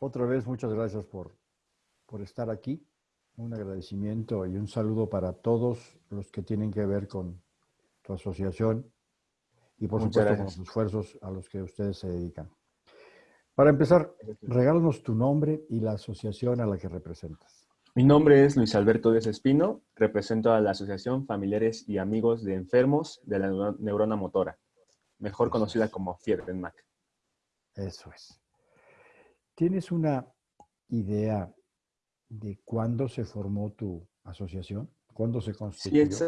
otra vez muchas gracias por, por estar aquí. Un agradecimiento y un saludo para todos los que tienen que ver con tu asociación y por supuesto con los esfuerzos a los que ustedes se dedican. Para empezar, regálanos tu nombre y la asociación a la que representas. Mi nombre es Luis Alberto Díaz Espino, represento a la Asociación Familiares y Amigos de Enfermos de la Neurona Motora, mejor conocida como FIERDENMAC. Eso es. ¿Tienes una idea de cuándo se formó tu asociación? ¿Cuándo se constituyó? Sí,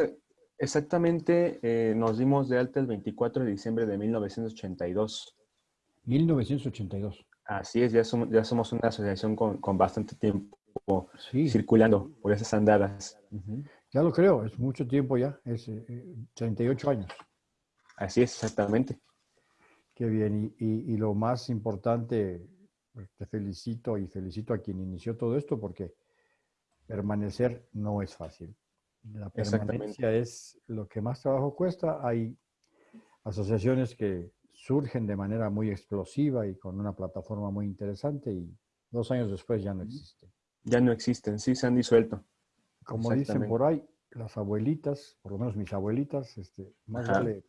exactamente. Eh, nos dimos de alta el 24 de diciembre de 1982. 1982. Así es, ya somos, ya somos una asociación con, bastante tiempo circulando por esas andadas. Ya lo creo, es mucho tiempo ya, es 38 eh, años. Así es, exactamente. Qué bien, y, lo más importante, te felicito y felicito a quien inició todo esto porque permanecer no es fácil. La permanencia es lo que más trabajo cuesta. Hay asociaciones que surgen de manera muy explosiva y con una plataforma muy interesante y dos años después ya no existen. Ya no existen, sí, se han disuelto. Como dicen por ahí, las abuelitas, por lo menos mis abuelitas, este, más vale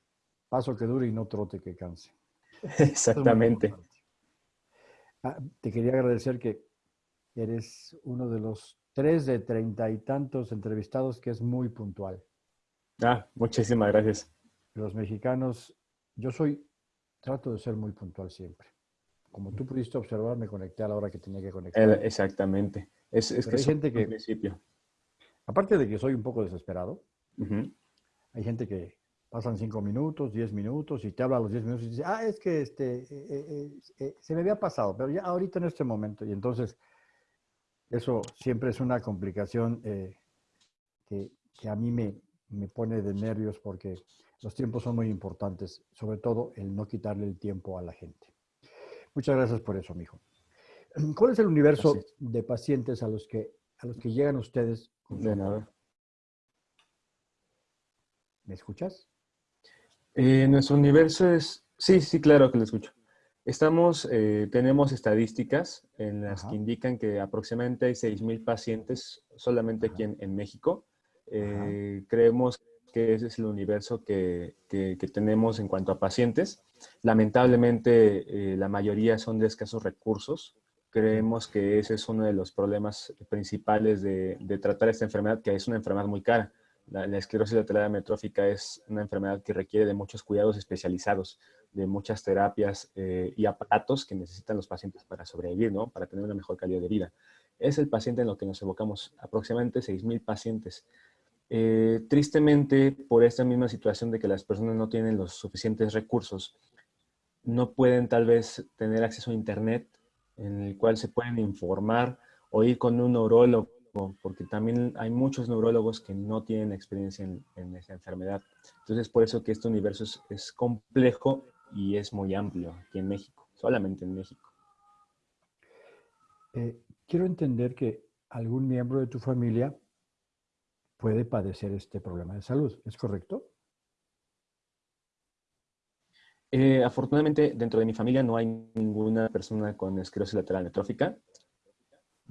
paso que dure y no trote que canse. Exactamente. Ah, te quería agradecer que eres uno de los tres de treinta y tantos entrevistados que es muy puntual. Ah, muchísimas gracias. Los mexicanos, yo soy, trato de ser muy puntual siempre. Como tú pudiste observar, me conecté a la hora que tenía que conectar. exactamente. Es, es que hay gente que, principio. aparte de que soy un poco desesperado, hay gente que pasan cinco minutos, diez minutos y te habla a los diez minutos y dice, ah, es que este, eh, eh, eh, se me había pasado, pero ya ahorita en este momento. Y entonces, eso siempre es una complicación que, que, a mí me, me pone de nervios porque los tiempos son muy importantes, sobre todo el no quitarle el tiempo a la gente. Muchas gracias por eso, mijo. ¿Cuál es el universo de pacientes a los que, a los que llegan ustedes? de nada. ¿Me escuchas? Eh, nuestro universo es... Sí, sí, claro que lo escucho. Estamos, eh, tenemos estadísticas en las que indican que aproximadamente hay 6.000 pacientes solamente aquí en, México. Eh, creemos que ese es el universo que, que, tenemos en cuanto a pacientes. Lamentablemente, la mayoría son de escasos recursos. Creemos que ese es uno de los problemas principales de, de tratar esta enfermedad, que es una enfermedad muy cara. La, esclerosis lateral amiotrófica es una enfermedad que requiere de muchos cuidados especializados, de muchas terapias eh, y aparatos que necesitan los pacientes para sobrevivir, ¿no? Para tener una mejor calidad de vida. Es el paciente en lo que nos evocamos, aproximadamente 6.000 pacientes. Eh, tristemente, por esta misma situación de que las personas no tienen los suficientes recursos, no pueden tal vez tener acceso a internet en el cual se pueden informar o ir con un neurólogo porque también hay muchos neurólogos que no tienen experiencia en, en esa enfermedad. Entonces, por eso que este universo es, complejo y es muy amplio aquí en México, solamente en México. Eh, quiero entender que algún miembro de tu familia puede padecer este problema de salud, ¿es correcto? Eh, afortunadamente, dentro de mi familia no hay ninguna persona con esclerosis lateral amiotrófica.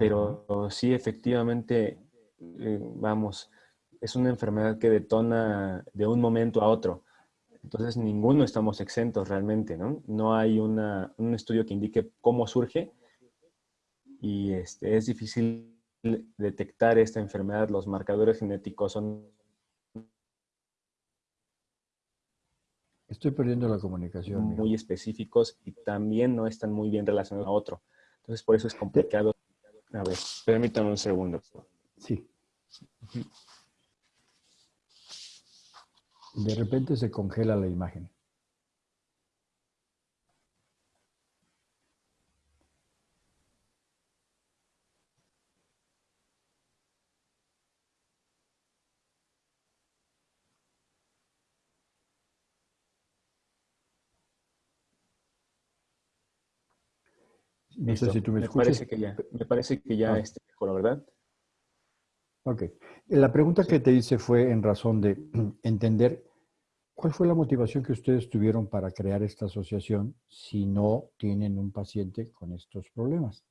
Pero sí, efectivamente, eh, vamos, es una enfermedad que detona de un momento a otro. Entonces, ninguno estamos exentos realmente, ¿no? No hay una, un estudio que indique cómo surge y este, es difícil detectar esta enfermedad. Los marcadores genéticos son... Estoy perdiendo la comunicación. Muy específicos y también no están muy bien relacionados a otro. Entonces, por eso es complicado a ver, permítame un segundo. Sí. De repente se congela la imagen. No sé si tú me, me Parece que ya, me parece que ya ah. esté mejor, ¿verdad? Ok. La pregunta que te hice fue en razón de entender cuál fue la motivación que ustedes tuvieron para crear esta asociación si no tienen un paciente con estos problemas.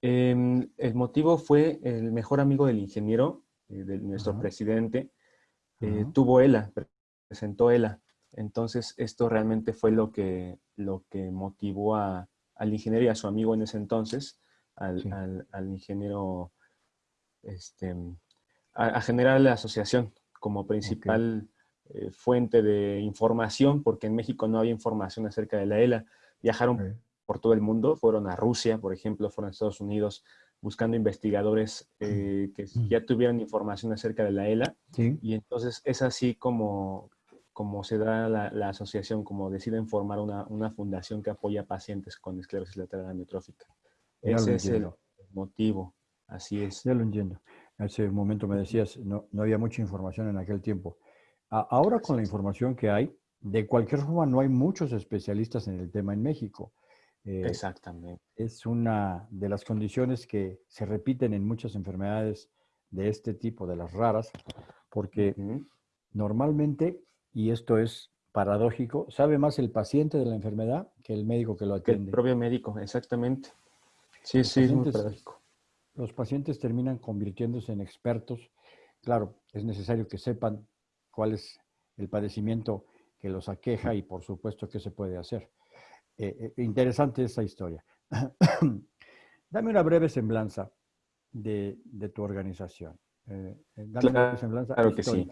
Em, el motivo fue el mejor amigo del ingeniero, eh, de nuestro presidente, eh, tuvo ELA, presentó ELA. Entonces, esto realmente fue lo que, lo que motivó a, al ingeniero y a su amigo en ese entonces, al, al, ingeniero, este, a, generar la asociación como principal eh, fuente de información, porque en México no había información acerca de la ELA. Viajaron por todo el mundo, fueron a Rusia, por ejemplo, fueron a Estados Unidos buscando investigadores eh, que ya tuvieran información acerca de la ELA. Y entonces es así como, como se da la, asociación, como deciden formar una, una, fundación que apoya pacientes con esclerosis lateral amiotrófica. Ese es el motivo, así es. Ya lo entiendo. Hace un momento me decías, no, no había mucha información en aquel tiempo. ahora con la información que hay, de cualquier forma no hay muchos especialistas en el tema en México. Eh, Exactamente. Es una de las condiciones que se repiten en muchas enfermedades de este tipo, de las raras, porque normalmente y esto es paradójico, sabe más el paciente de la enfermedad que el médico que lo atiende. el propio médico, exactamente. Sí, sí, es muy paradójico. Los pacientes terminan convirtiéndose en expertos. Claro, es necesario que sepan cuál es el padecimiento que los aqueja y por supuesto qué se puede hacer. Eh, eh, interesante esa historia. dame una breve semblanza de, tu organización. Eh, dame una breve semblanza claro que sí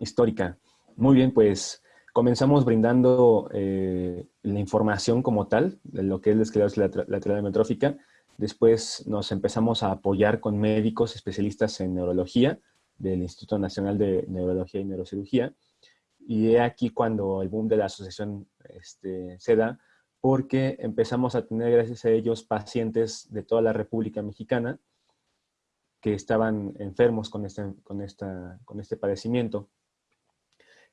histórica. Muy bien, pues comenzamos brindando eh, la información como tal, de lo que es la esclerosis lateral amiotrófica. Después nos empezamos a apoyar con médicos especialistas en neurología del Instituto Nacional de Neurología y Neurocirugía. Y he aquí cuando el boom de la asociación este, se da, porque empezamos a tener, gracias a ellos, pacientes de toda la República Mexicana que estaban enfermos con este, con esta, con este padecimiento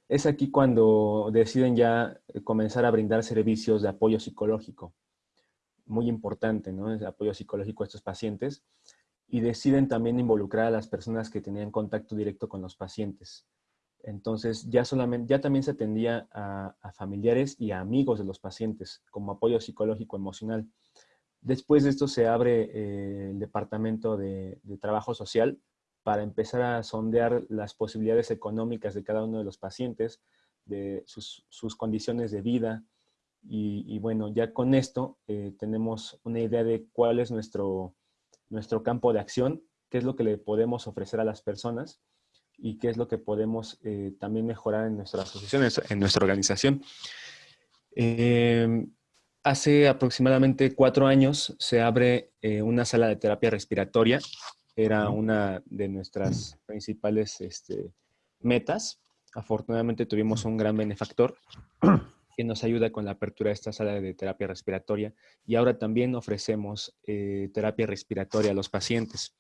es aquí cuando deciden ya eh, comenzar a brindar servicios de apoyo psicológico. Muy importante, ¿no? El apoyo psicológico a estos pacientes. Y deciden también involucrar a las personas que tenían contacto directo con los pacientes. Entonces, ya, solamente, ya también se atendía a, familiares y a amigos de los pacientes como apoyo psicológico emocional. Después de esto se abre eh, el departamento de, de trabajo social, para empezar a sondear las posibilidades económicas de cada uno de los pacientes, de sus, condiciones de vida. Y, bueno, ya con esto eh, tenemos una idea de cuál es nuestro, nuestro campo de acción, qué es lo que le podemos ofrecer a las personas y qué es lo que podemos eh, también mejorar en nuestra asociación, en nuestra organización. Em, hace aproximadamente cuatro años se abre eh, una sala de terapia respiratoria era una de nuestras principales este, metas. Afortunadamente tuvimos un gran benefactor que nos ayuda con la apertura de esta sala de terapia respiratoria y ahora también ofrecemos eh, terapia respiratoria a los pacientes.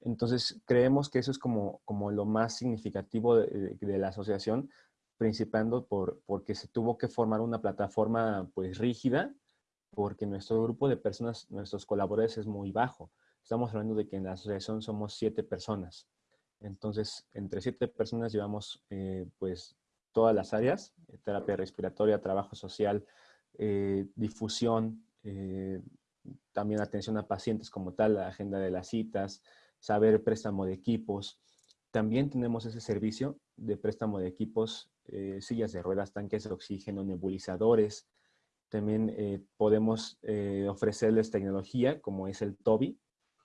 Entonces, creemos que eso es como, como lo más significativo de, la asociación, principando por, porque se tuvo que formar una plataforma pues rígida, porque nuestro grupo de personas, nuestros colaboradores es muy bajo. Estamos hablando de que en la asociación somos siete personas. Entonces, entre siete personas llevamos eh, pues todas las áreas, eh, terapia respiratoria, trabajo social, eh, difusión, también atención a pacientes como tal, la agenda de las citas, saber préstamo de equipos. También tenemos ese servicio de préstamo de equipos, sillas de ruedas, tanques de oxígeno, nebulizadores. También podemos ofrecerles tecnología como es el TOBI,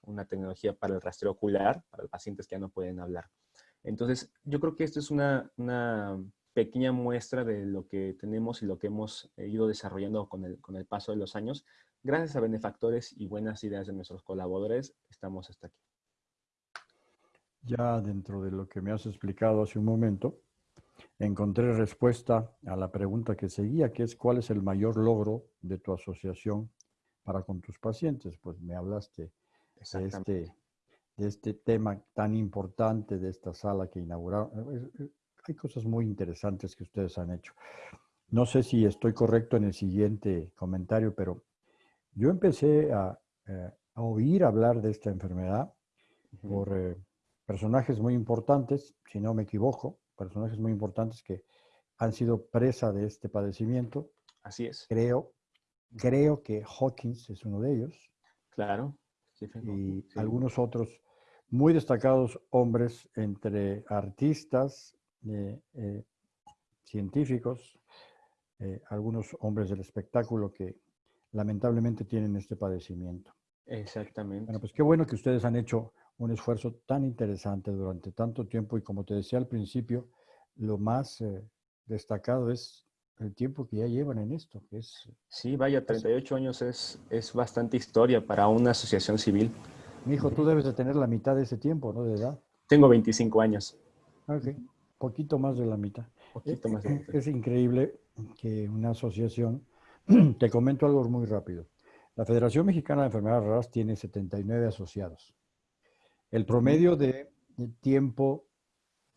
una tecnología para el rastreo ocular, para pacientes que ya no pueden hablar. Entonces, yo creo que esto es una, pequeña muestra de lo que tenemos y lo que hemos eh, ido desarrollando con el, con el paso de los años. Gracias a benefactores y buenas ideas de nuestros colaboradores, estamos hasta aquí. Ya dentro de lo que me has explicado hace un momento, encontré respuesta a la pregunta que seguía, que es ¿cuál es el mayor logro de tu asociación para con tus pacientes? Pues me hablaste de este, de este tema tan importante de esta sala que inauguraron. Hay cosas muy interesantes que ustedes han hecho. No sé si estoy correcto en el siguiente comentario, pero yo empecé a, eh, oír hablar de esta enfermedad por eh, personajes muy importantes, si no me equivoco, personajes muy importantes que han sido presa de este padecimiento. Así es. Creo, creo que Hawkins es uno de ellos. Claro. Y algunos otros muy destacados hombres entre artistas, eh, eh, científicos, eh, algunos hombres del espectáculo que lamentablemente tienen este padecimiento. Exactamente. Bueno, pues qué bueno que ustedes han hecho un esfuerzo tan interesante durante tanto tiempo y como te decía al principio, lo más destacado es el tiempo que ya llevan en esto. es, sí, vaya, 38 años es, es bastante historia para una asociación civil. Mi hijo, tú debes de tener la mitad de ese tiempo, ¿no? De edad. Tengo 25 años. Ok, poquito más de la mitad. Poquito más de la mitad. Es increíble que una asociación, te comento algo muy rápido. La Federación Mexicana de Enfermedades Raras tiene 79 asociados. El promedio de tiempo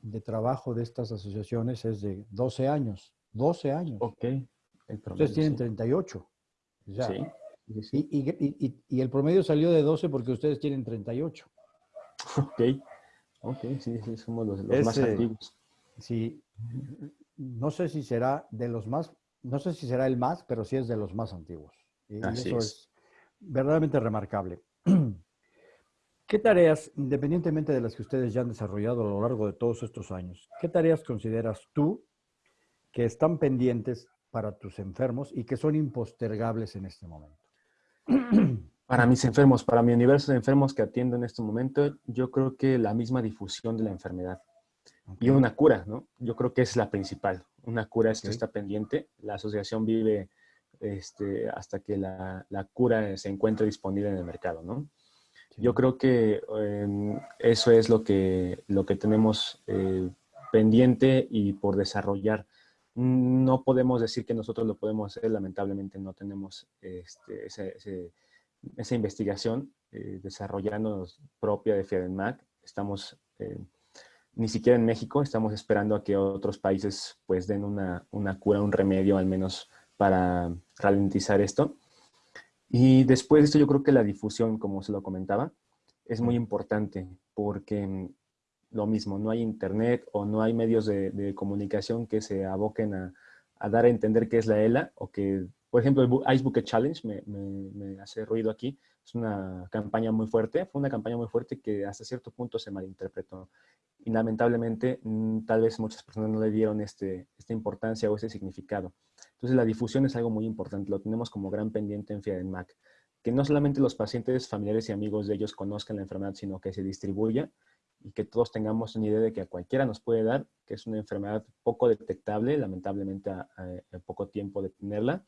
de trabajo de estas asociaciones es de 12 años. 12 años. Ok. Ustedes tienen 38. Sí. Y, el promedio salió de 12 porque ustedes tienen 38. Ok. Ok, sí, sí somos los, más antiguos. Sí. No sé si será de los más, no sé si será el más, pero sí es de los más antiguos. Y eso es verdaderamente remarcable. ¿Qué tareas, independientemente de las que ustedes ya han desarrollado a lo largo de todos estos años, qué tareas consideras tú que están pendientes para tus enfermos y que son impostergables en este momento? Para mis enfermos, para mi universo de enfermos que atiendo en este momento, yo creo que la misma difusión de la enfermedad y una cura, ¿no? Yo creo que es la principal. Una cura es que está pendiente. La asociación vive este, hasta que la, la, cura se encuentre disponible en el mercado, ¿no? Yo creo que em, eso es lo que, lo que tenemos eh, pendiente y por desarrollar. No podemos decir que nosotros lo podemos hacer, lamentablemente no tenemos este, esa investigación eh, desarrollándonos propia de FIADENMAC. Estamos eh, ni siquiera en México, estamos esperando a que otros países pues den una, una cura, un remedio al menos para ralentizar esto. Y después de esto yo creo que la difusión, como se lo comentaba, es muy importante porque mm, lo mismo, no hay internet o no hay medios de, comunicación que se aboquen a, dar a entender qué es la ELA o que, por ejemplo, el Ice Bucket Challenge me, hace ruido aquí. Es una campaña muy fuerte, fue una campaña muy fuerte que hasta cierto punto se malinterpretó. Y lamentablemente, mm, tal vez muchas personas no le dieron este, esta importancia o ese significado. Entonces, la difusión es algo muy importante, lo tenemos como gran pendiente en FIADENMAC. Que no solamente los pacientes, familiares y amigos de ellos conozcan la enfermedad, sino que se distribuya y que todos tengamos una idea de que a cualquiera nos puede dar, que es una enfermedad poco detectable, lamentablemente a, poco tiempo de tenerla,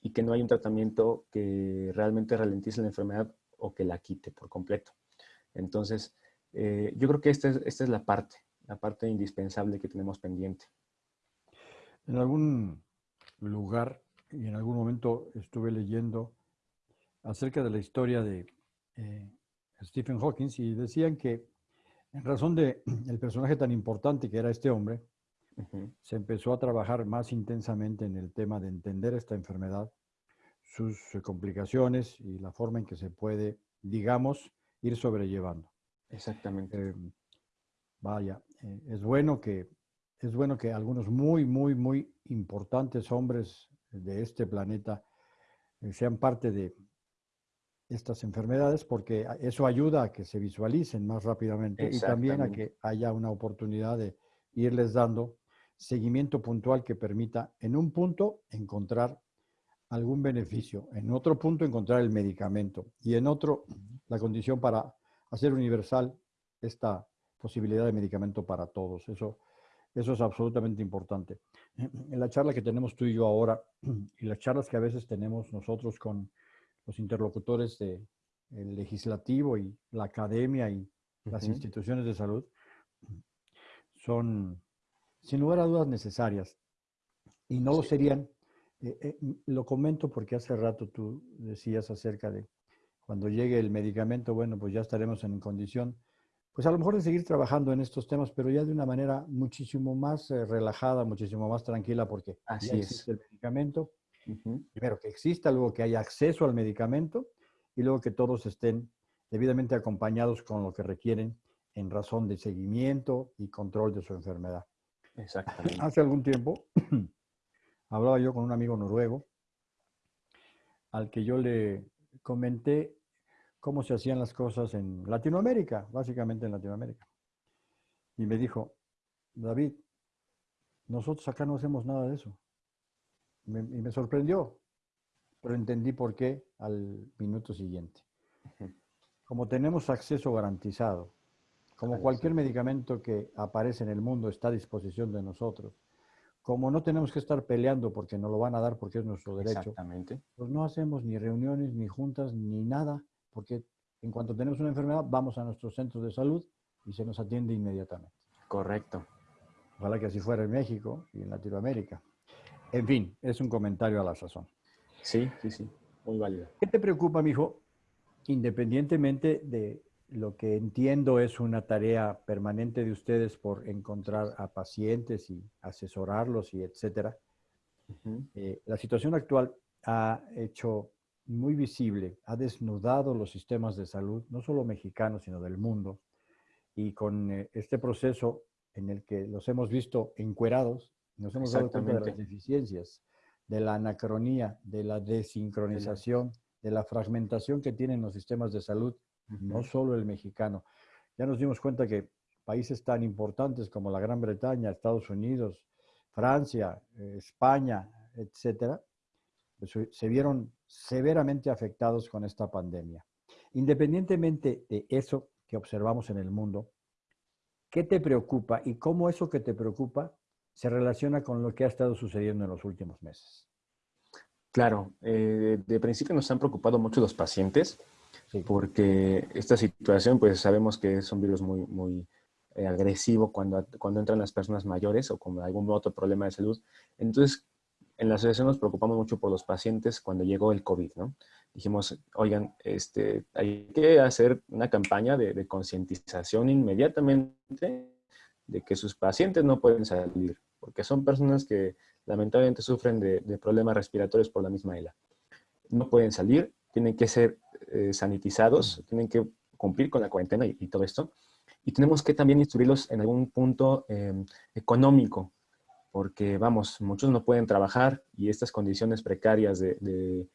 y que no hay un tratamiento que realmente ralentice la enfermedad o que la quite por completo. Entonces, eh, yo creo que esta es, esta es la parte, la parte indispensable que tenemos pendiente. En algún lugar y en algún momento estuve leyendo acerca de la historia de eh, Stephen Hawking y decían que en razón de el personaje tan importante que era este hombre, se empezó a trabajar más intensamente en el tema de entender esta enfermedad, sus complicaciones y la forma en que se puede, digamos, ir sobrellevando. Exactamente. Eh, vaya, eh, es bueno que es bueno que algunos muy, muy, muy importantes hombres de este planeta eh, sean parte de estas enfermedades porque eso ayuda a que se visualicen más rápidamente y también a que haya una oportunidad de irles dando seguimiento puntual que permita en un punto encontrar algún beneficio, en otro punto encontrar el medicamento y en otro la condición para hacer universal esta posibilidad de medicamento para todos. Eso eso es absolutamente importante. En la charla que tenemos tú y yo ahora, y las charlas que a veces tenemos nosotros con los interlocutores del legislativo y la academia y las instituciones de salud, son sin lugar a dudas necesarias. Y no lo serían, eh, eh, lo comento porque hace rato tú decías acerca de cuando llegue el medicamento, bueno, pues ya estaremos en condición pues a lo mejor de seguir trabajando en estos temas, pero ya de una manera muchísimo más eh, relajada, muchísimo más tranquila, porque Así ya existe el medicamento. Primero, que exista, luego que haya acceso al medicamento y luego que todos estén debidamente acompañados con lo que requieren en razón de seguimiento y control de su enfermedad. Exactamente. Hace algún tiempo hablaba yo con un amigo noruego al que yo le comenté cómo se hacían las cosas en Latinoamérica, básicamente en Latinoamérica. Y me dijo, David, nosotros acá no hacemos nada de eso. Y me sorprendió, pero entendí por qué al minuto siguiente. Como tenemos acceso garantizado, como cualquier medicamento que aparece en el mundo está a disposición de nosotros, como no tenemos que estar peleando porque nos lo van a dar porque es nuestro derecho, pues no hacemos ni reuniones, ni juntas, ni nada, porque en cuanto tenemos una enfermedad vamos a nuestros centros de salud y se nos atiende inmediatamente. Correcto. Ojalá que así fuera en México y en Latinoamérica. En fin, es un comentario a la sazón. Sí, sí, sí, muy válido. ¿Qué te preocupa, mijo? Independientemente de lo que entiendo es una tarea permanente de ustedes por encontrar a pacientes y asesorarlos y etcétera. Eh, la situación actual ha hecho muy visible, ha desnudado los sistemas de salud, no solo mexicanos, sino del mundo. Y con eh, este proceso en el que los hemos visto encuerados, nos hemos dado cuenta de las deficiencias, de la anacronía, de la desincronización, de la fragmentación que tienen los sistemas de salud, no solo el mexicano. Ya nos dimos cuenta que países tan importantes como la Gran Bretaña, Estados Unidos, Francia, eh, España, etcétera, pues, se vieron severamente afectados con esta pandemia. Independientemente de eso que observamos en el mundo, ¿qué te preocupa y cómo eso que te preocupa se relaciona con lo que ha estado sucediendo en los últimos meses? Claro, eh, de principio nos han preocupado mucho los pacientes, porque esta situación, pues sabemos que es un virus muy, muy eh, agresivo cuando, cuando entran las personas mayores o con algún otro problema de salud. Entonces, en la asociación nos preocupamos mucho por los pacientes cuando llegó el COVID, ¿no? Dijimos, oigan, este, hay que hacer una campaña de, de concientización inmediatamente de que sus pacientes no pueden salir, porque son personas que lamentablemente sufren de, problemas respiratorios por la misma ELA. No pueden salir, tienen que ser eh, sanitizados, tienen que cumplir con la cuarentena y, todo esto. Y tenemos que también instruirlos en algún punto em, económico, porque vamos, muchos no pueden trabajar y estas condiciones precarias de,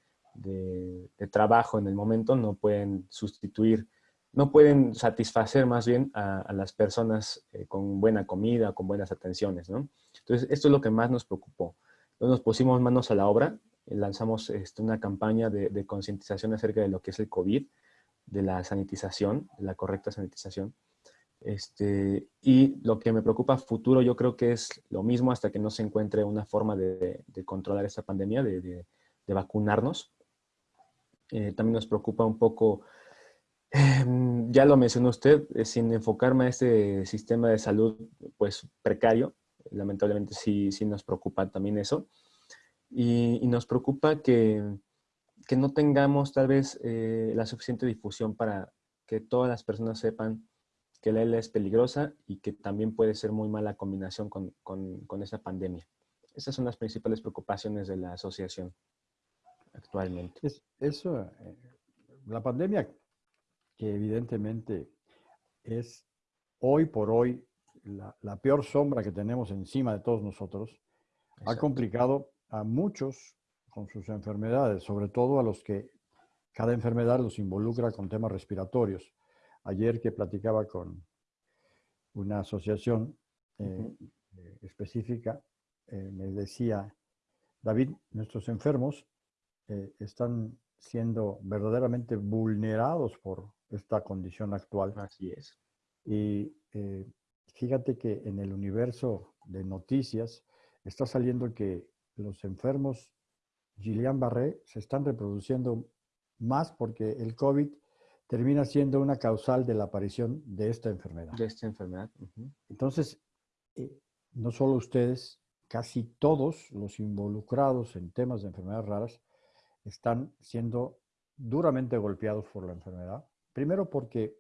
trabajo en el momento no pueden sustituir, no pueden satisfacer más bien a, las personas eh, con buena comida, con buenas atenciones. Entonces, esto es lo que más nos preocupó. Entonces, nos pusimos manos a la obra, eh, lanzamos este, una campaña de, concientización acerca de lo que es el COVID, de la sanitización, de la correcta sanitización, este, y lo que me preocupa futuro yo creo que es lo mismo hasta que no se encuentre una forma de, controlar esta pandemia, de, vacunarnos. Eh, también nos preocupa un poco, em, ya lo mencionó usted, eh, sin enfocarme a este sistema de salud pues precario, lamentablemente sí, sí nos preocupa también eso. Y, nos preocupa que, que, no tengamos tal vez eh, la suficiente difusión para que todas las personas sepan que la ELA es peligrosa y que también puede ser muy mala combinación con, con, esa pandemia. Esas son las principales preocupaciones de la asociación actualmente. eso, eh, la pandemia, que evidentemente es hoy por hoy la, peor sombra que tenemos encima de todos nosotros, ha complicado a muchos con sus enfermedades, sobre todo a los que cada enfermedad los involucra con temas respiratorios. Ayer que platicaba con una asociación eh, eh, específica, eh, me decía, David, nuestros enfermos están siendo verdaderamente vulnerados por esta condición actual. Así es. Y fíjate que en el universo de noticias está saliendo que los enfermos Gillian Barré se están reproduciendo más porque el COVID termina siendo una causal de la aparición de esta enfermedad. De esta enfermedad. Entonces, eh, no solo ustedes, casi todos los involucrados en temas de enfermedades raras están siendo duramente golpeados por la enfermedad. Primero porque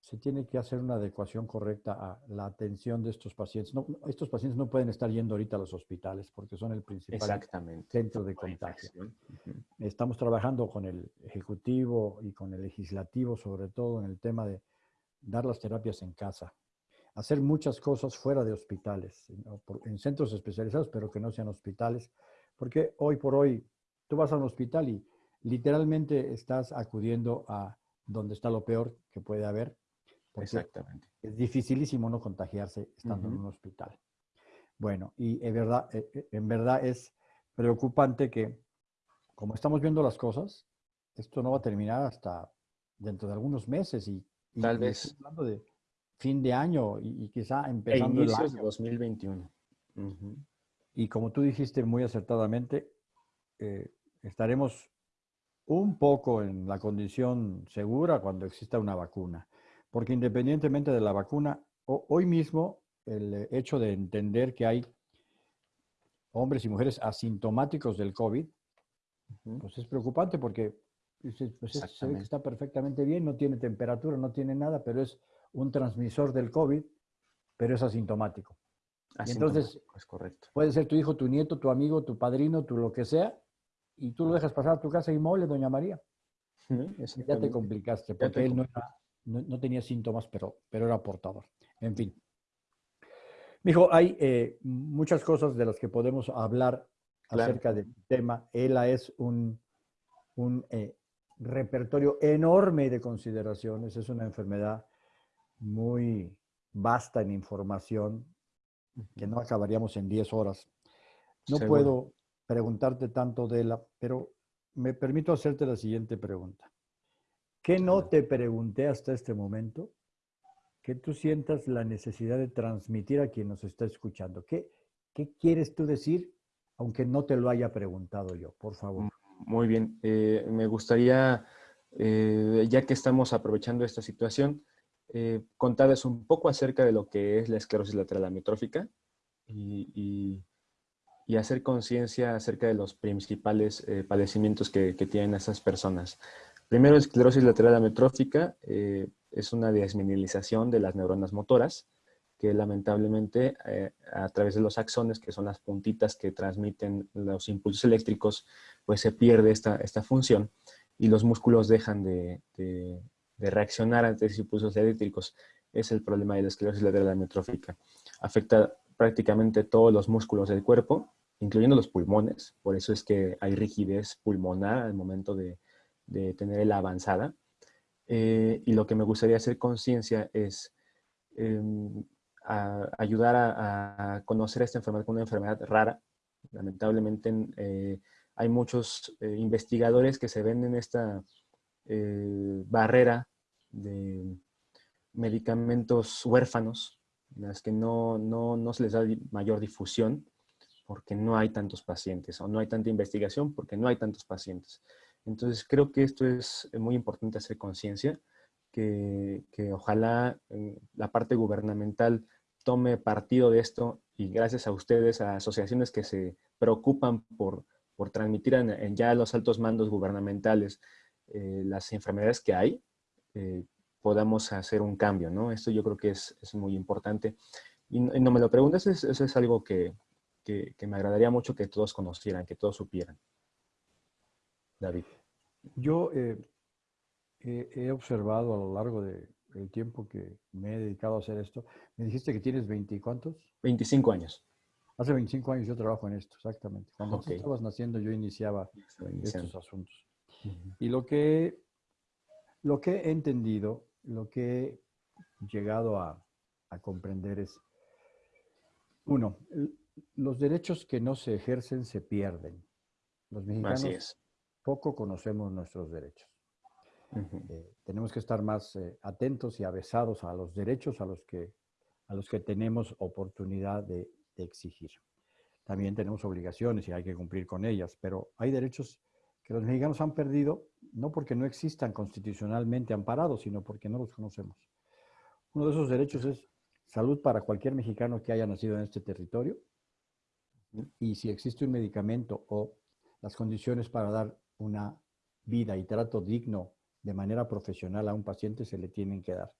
se tiene que hacer una adecuación correcta a la atención de estos pacientes. No, estos pacientes no pueden estar yendo ahorita a los hospitales porque son el principal centro de contagio. Estamos trabajando con el Ejecutivo y con el Legislativo, sobre todo en el tema de dar las terapias en casa. Hacer muchas cosas fuera de hospitales, en centros especializados, pero que no sean hospitales, porque hoy por hoy tú vas a un hospital y literalmente estás acudiendo a donde está lo peor que puede haber. Exactamente. Es dificilísimo no contagiarse estando en un hospital. Bueno, y en verdad, eh, eh, en verdad es preocupante que, como estamos viendo las cosas, esto no va a terminar hasta dentro de algunos meses y, tal vez hablando de fin de año y, quizá e empezando el año. de 2021. Y como tú dijiste muy acertadamente, eh, estaremos un poco en la condición segura cuando exista una vacuna. Porque independientemente de la vacuna, hoy mismo el hecho de entender que hay hombres y mujeres asintomáticos del COVID, pues es preocupante porque pues, se ve que está perfectamente bien, no tiene temperatura, no tiene nada, pero es un transmisor del COVID, pero es asintomático. entonces, es correcto. puede ser tu hijo, tu nieto, tu amigo, tu padrino, tu lo que sea, y tú lo dejas pasar a tu casa mole, doña María. ya te complicaste, porque él no, tenía síntomas, pero, pero era portador. En fin. Mijo, hay eh, muchas cosas de las que podemos hablar acerca del tema. ELA es un, un eh, repertorio enorme de consideraciones. Es una enfermedad muy vasta en información que no acabaríamos en 10 horas. No puedo preguntarte tanto de la, pero me permito hacerte la siguiente pregunta. ¿Qué no te pregunté hasta este momento? Que tú sientas la necesidad de transmitir a quien nos está escuchando. ¿Qué, qué quieres tú decir, aunque no te lo haya preguntado yo? Por favor. Muy bien. Eh, me gustaría, eh, ya que estamos aprovechando esta situación, eh, contarles un poco acerca de lo que es la esclerosis lateral amiotrófica y y hacer conciencia acerca de los principales eh, padecimientos que, tienen esas personas. Primero, esclerosis lateral amiotrófica eh, es una desminilización de las neuronas motoras que lamentablemente eh, a través de los axones, que son las puntitas que transmiten los impulsos eléctricos, pues se pierde esta, esta función y los músculos dejan de, de, de reaccionar ante esos impulsos eléctricos. Es el problema de la esclerosis lateral amiotrófica. Afecta prácticamente todos los músculos del cuerpo incluyendo los pulmones, por eso es que hay rigidez pulmonar al momento de, tener la avanzada. Eh, y lo que me gustaría hacer conciencia es em, ayudar a, conocer esta enfermedad como una enfermedad rara. Lamentablemente eh, hay muchos eh, investigadores que se ven en esta barrera de medicamentos huérfanos, en las que no, no se les da mayor difusión porque no hay tantos pacientes o no hay tanta investigación porque no hay tantos pacientes. Entonces creo que esto es muy importante hacer conciencia, que, ojalá eh, la parte gubernamental tome partido de esto y gracias a ustedes, a asociaciones que se preocupan por, por transmitir en, ya los altos mandos gubernamentales eh, las enfermedades que hay, eh, podamos hacer un cambio, ¿no? Esto yo creo que es, muy importante. Y no, me lo preguntes, eso es algo que, que, me agradaría mucho que todos conocieran, que todos supieran. David. Yo eh, he observado a lo largo del tiempo que me he dedicado a hacer esto. Me dijiste que tienes 20 y cuántos? 25 años. Hace 25 años yo trabajo en esto, exactamente. Cuando tú estabas naciendo yo iniciaba estos asuntos. Y lo que, lo que he entendido, lo que he llegado a, a comprender es, uno, los derechos que no se ejercen se pierden. Los mexicanos poco conocemos nuestros derechos. Eh, tenemos que estar más eh, atentos y avesados a los derechos a los que, a los que tenemos oportunidad de, exigir. También tenemos obligaciones y hay que cumplir con ellas, pero hay derechos que los mexicanos han perdido no porque no existan constitucionalmente amparados, sino porque no los conocemos. Uno de esos derechos es salud para cualquier mexicano que haya nacido en este territorio, y si existe un medicamento o las condiciones para dar una vida y trato digno de manera profesional a un paciente se le tienen que dar.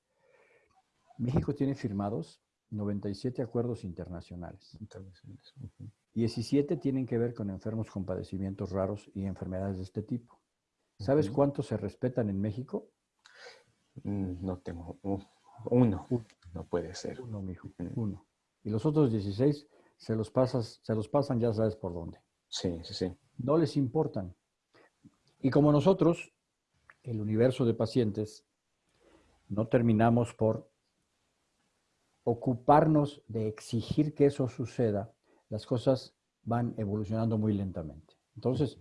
México tiene firmados 97 acuerdos internacionales. 17 tienen que ver con enfermos con padecimientos raros y enfermedades de este tipo. ¿Sabes cuántos se respetan en México? Mm, no tengo. Uno. No puede ser. Uno, mijo. Uno. Y los otros 16 se los, pasas, se los pasan ya sabes por dónde. Sí, sí, sí. No les importan. Y como nosotros, el universo de pacientes, no terminamos por ocuparnos de exigir que eso suceda, las cosas van evolucionando muy lentamente. Entonces,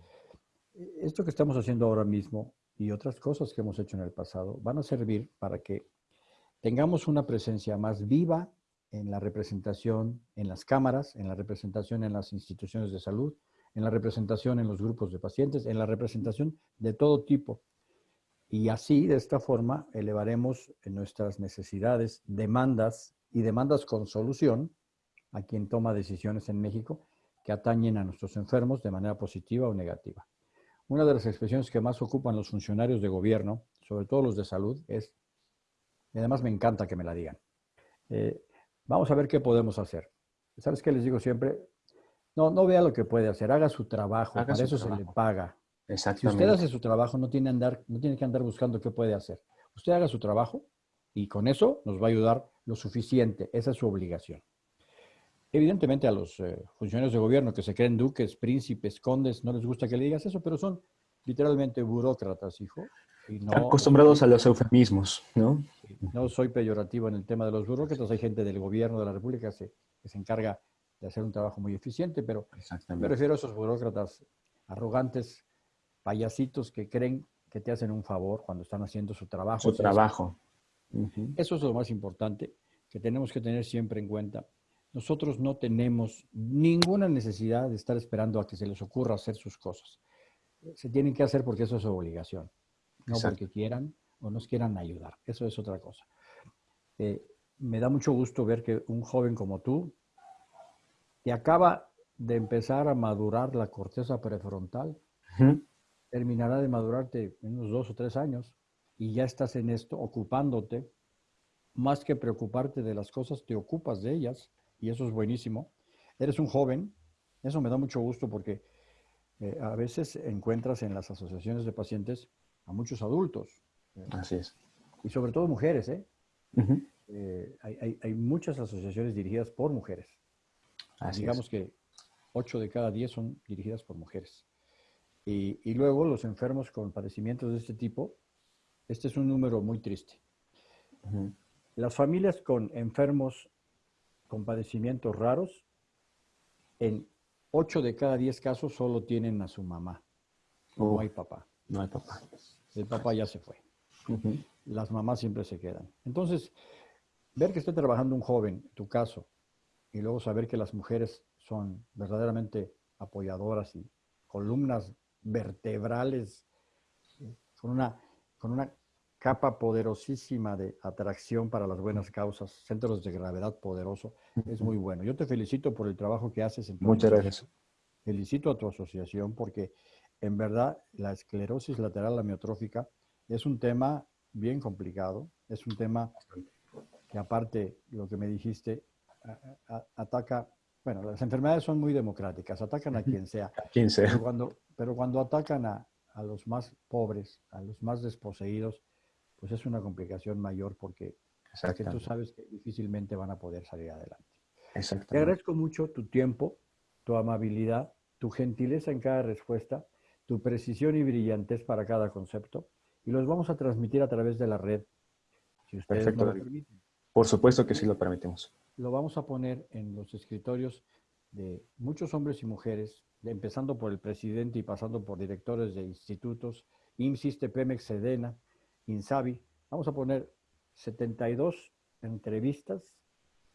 esto que estamos haciendo ahora mismo y otras cosas que hemos hecho en el pasado van a servir para que tengamos una presencia más viva en la representación en las cámaras, en la representación en las instituciones de salud, en la representación en los grupos de pacientes, en la representación de todo tipo. Y así, de esta forma, elevaremos nuestras necesidades, demandas y demandas con solución a quien toma decisiones en México que atañen a nuestros enfermos de manera positiva o negativa. Una de las expresiones que más ocupan los funcionarios de gobierno, sobre todo los de salud, es, y además me encanta que me la digan, eh, vamos a ver qué podemos hacer. ¿Sabes qué les digo siempre? No, no vea lo que puede hacer, haga su trabajo, para eso se le paga. Si usted hace su trabajo, no tiene, andar, no tiene que andar buscando qué puede hacer. Usted haga su trabajo y con eso nos va a ayudar lo suficiente. Esa es su obligación. Evidentemente a los eh, funcionarios de gobierno que se creen duques, príncipes, condes, no les gusta que le digas eso, pero son literalmente burócratas, hijo. Y no, acostumbrados a los eufemismos, ¿no? No soy peyorativo en el tema de los burócratas, hay gente del gobierno de la República que se, que se encarga de hacer un trabajo muy eficiente, pero me refiero a esos burócratas arrogantes, payasitos que creen que te hacen un favor cuando están haciendo su trabajo. Su trabajo. Eso es lo más importante que tenemos que tener siempre en cuenta nosotros no tenemos ninguna necesidad de estar esperando a que se les ocurra hacer sus cosas. Se tienen que hacer porque eso es su obligación, no porque quieran o nos quieran ayudar. Eso es otra cosa. Eh, me da mucho gusto ver que un joven como tú te acaba de empezar a madurar la corteza prefrontal. Terminará de madurarte en unos dos o tres años y ya estás en esto ocupándote. Más que preocuparte de las cosas, te ocupas de ellas y eso es buenísimo. Eres un joven, eso me da mucho gusto porque eh, a veces encuentras en las asociaciones de pacientes a muchos adultos. Eh, Así es. Y sobre todo mujeres, ¿eh? eh hay, muchas asociaciones dirigidas por mujeres. Digamos que 8 de cada 10 son dirigidas por mujeres. Y, luego los enfermos con padecimientos de este tipo, este es un número muy triste. Las familias con enfermos con padecimientos raros, en 8 de cada 10 casos solo tienen a su mamá. no hay papá. No hay papá. El papá ya se fue. Las mamás siempre se quedan. Entonces, ver que esté trabajando un joven, en tu caso, y luego saber que las mujeres son verdaderamente apoyadoras y columnas vertebrales eh, con una, con una capa poderosísima de atracción para las buenas causas, centros de gravedad poderoso, es muy bueno. Yo te felicito por el trabajo que haces. En Muchas gracias. Felicito a tu asociación porque en verdad la esclerosis lateral amiotrófica es un tema bien complicado, es un tema que aparte, lo que me dijiste, ataca, bueno, las enfermedades son muy democráticas, atacan a quien sea. A quien sea. Pero cuando, pero cuando atacan a, a los más pobres, a los más desposeídos, pues es una complicación mayor porque, tú sabes que difícilmente van a poder salir adelante. Te agradezco mucho tu tiempo, tu amabilidad, tu gentileza en cada respuesta, tu precisión y brillantez para cada concepto y los vamos a transmitir a través de la red, si ustedes Perfecto. lo permiten. Por supuesto que sí lo permitimos. Lo vamos a poner en los escritorios de muchos hombres y mujeres, empezando por el presidente y pasando por directores de institutos, IMSIS, Pemex, Sedena, Insabi. Vamos a poner 72 entrevistas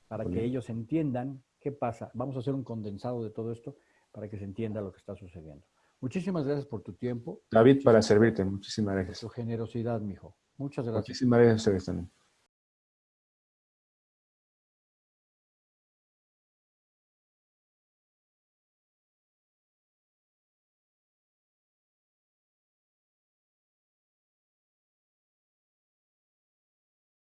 para que ellos entiendan qué pasa. Vamos a hacer un condensado de todo esto para que se entienda lo que está sucediendo. Muchísimas gracias por tu tiempo. David, para servirte. Muchísimas gracias. Por tu generosidad, mijo. Muchas gracias. Muchísimas gracias a ustedes también.